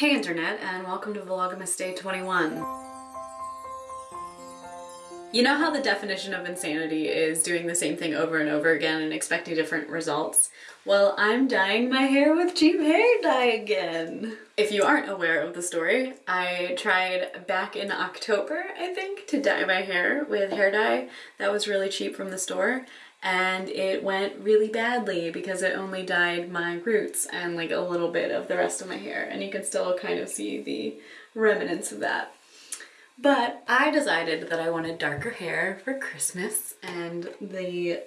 Hey internet and welcome to Vlogmas Day 21. You know how the definition of insanity is doing the same thing over and over again and expecting different results? Well, I'm dyeing my hair with cheap hair dye again. If you aren't aware of the story, I tried back in October, I think, to dye my hair with hair dye that was really cheap from the store and it went really badly because it only dyed my roots and like a little bit of the rest of my hair and you can still kind of see the remnants of that. But I decided that I wanted darker hair for Christmas and the,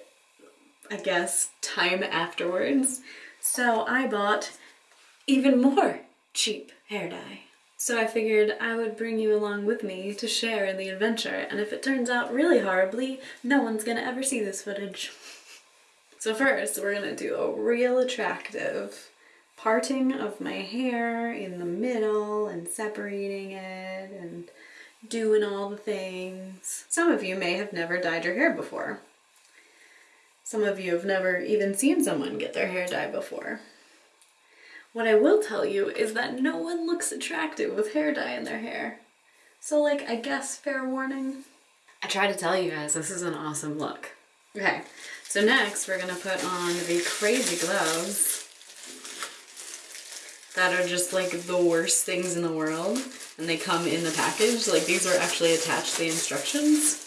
I guess, time afterwards. So I bought even more cheap hair dye. So I figured I would bring you along with me to share in the adventure, and if it turns out really horribly, no one's gonna ever see this footage. So first, we're gonna do a real attractive parting of my hair in the middle and separating it and doing all the things. Some of you may have never dyed your hair before. Some of you have never even seen someone get their hair dyed before. What I will tell you is that no one looks attractive with hair dye in their hair. So like, I guess fair warning. I try to tell you guys this is an awesome look. Okay, so next we're gonna put on the crazy gloves that are just like the worst things in the world and they come in the package. Like these are actually attached to the instructions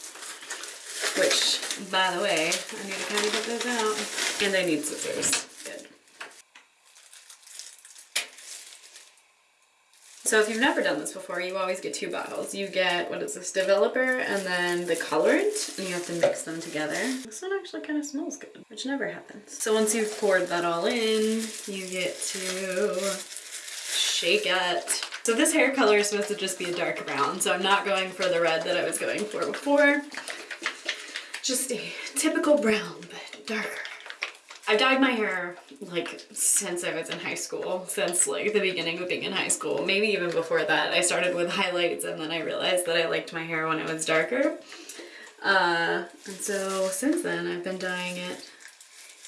which, by the way, I need to kind of get those out. And I need scissors. So if you've never done this before, you always get two bottles. You get, what is this, developer and then the colorant, and you have to mix them together. This one actually kind of smells good, which never happens. So once you've poured that all in, you get to shake it. So this hair color is supposed to just be a dark brown, so I'm not going for the red that I was going for before. Just a typical brown, but darker. I've dyed my hair like since I was in high school, since like the beginning of being in high school, maybe even before that. I started with highlights and then I realized that I liked my hair when it was darker. Uh, and so since then I've been dyeing it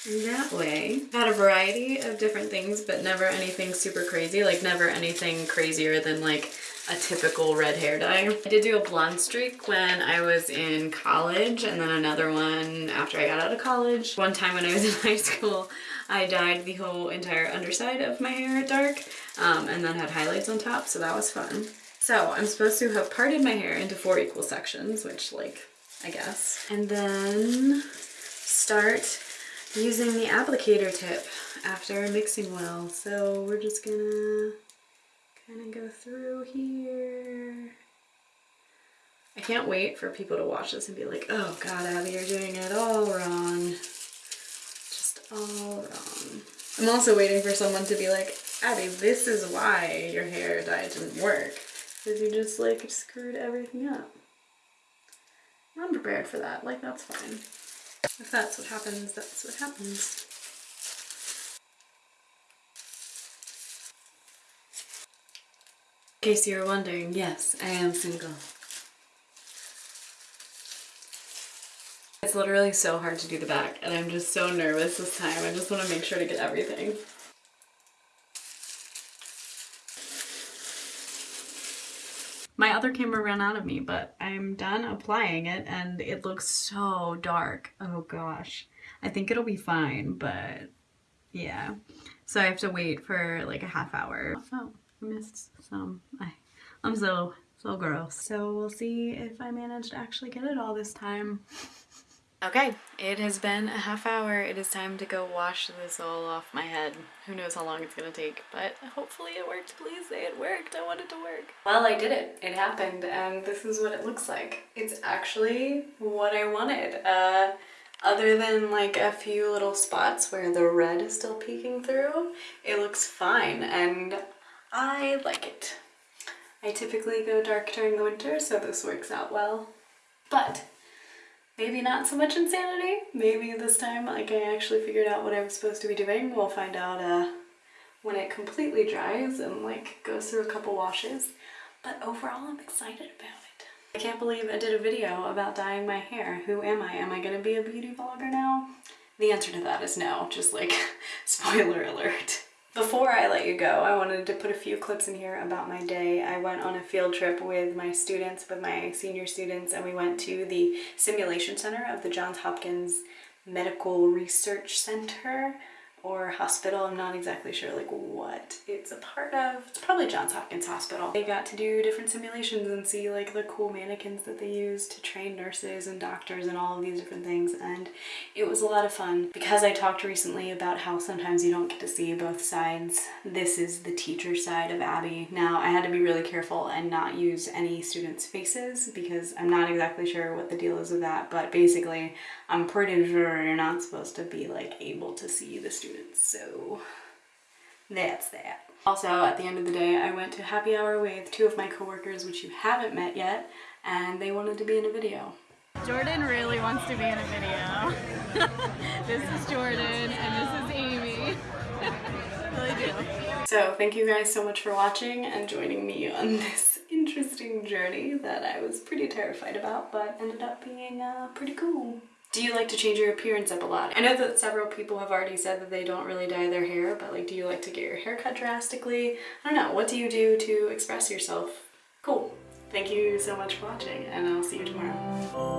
that way. Had a variety of different things, but never anything super crazy, like never anything crazier than like a typical red hair dye. I did do a blonde streak when I was in college and then another one after I got out of college. One time when I was in high school, I dyed the whole entire underside of my hair dark um, and then had highlights on top, so that was fun. So I'm supposed to have parted my hair into four equal sections, which like, I guess. And then start using the applicator tip after mixing well. So we're just gonna kind of go through here. I can't wait for people to watch this and be like, oh god, Abby, you're doing it all wrong. Just all wrong. I'm also waiting for someone to be like, Abby, this is why your hair dye didn't work. Because you just like screwed everything up. I'm prepared for that, like that's fine. If that's what happens, that's what happens. In case you were wondering, yes, I am single. It's literally so hard to do the back and I'm just so nervous this time. I just want to make sure to get everything. My other camera ran out of me, but I'm done applying it and it looks so dark. Oh gosh. I think it'll be fine, but yeah. So I have to wait for like a half hour. Oh, I missed some. I, I'm so, so gross. So we'll see if I manage to actually get it all this time. Okay, it has been a half hour. It is time to go wash this all off my head. Who knows how long it's gonna take, but hopefully it worked. Please say it worked. I want it to work. Well, I did it. It happened, and this is what it looks like. It's actually what I wanted. Uh, other than like a few little spots where the red is still peeking through, it looks fine, and I like it. I typically go dark during the winter, so this works out well. But maybe not so much insanity. Maybe this time like I actually figured out what I was supposed to be doing. We'll find out uh, when it completely dries and like goes through a couple washes. But overall I'm excited about it. I can't believe I did a video about dyeing my hair. Who am I? Am I gonna be a beauty vlogger now? The answer to that is no, just like spoiler alert. Before I let you go, I wanted to put a few clips in here about my day. I went on a field trip with my students, with my senior students, and we went to the Simulation Center of the Johns Hopkins Medical Research Center or hospital. I'm not exactly sure like what it's a part of. It's probably Johns Hopkins Hospital. They got to do different simulations and see like the cool mannequins that they use to train nurses and doctors and all of these different things and it was a lot of fun. Because I talked recently about how sometimes you don't get to see both sides, this is the teacher side of Abby. Now I had to be really careful and not use any students' faces because I'm not exactly sure what the deal is with that but basically I'm pretty sure you're not supposed to be like able to see the students students, so that's that. Also, at the end of the day, I went to happy hour with two of my coworkers, which you haven't met yet, and they wanted to be in a video. Jordan really wants to be in a video. this is Jordan, and this is Amy. really do. So thank you guys so much for watching and joining me on this interesting journey that I was pretty terrified about, but ended up being uh, pretty cool. Do you like to change your appearance up a lot? I know that several people have already said that they don't really dye their hair, but like do you like to get your hair cut drastically? I don't know, what do you do to express yourself? Cool. Thank you so much for watching and I'll see you tomorrow.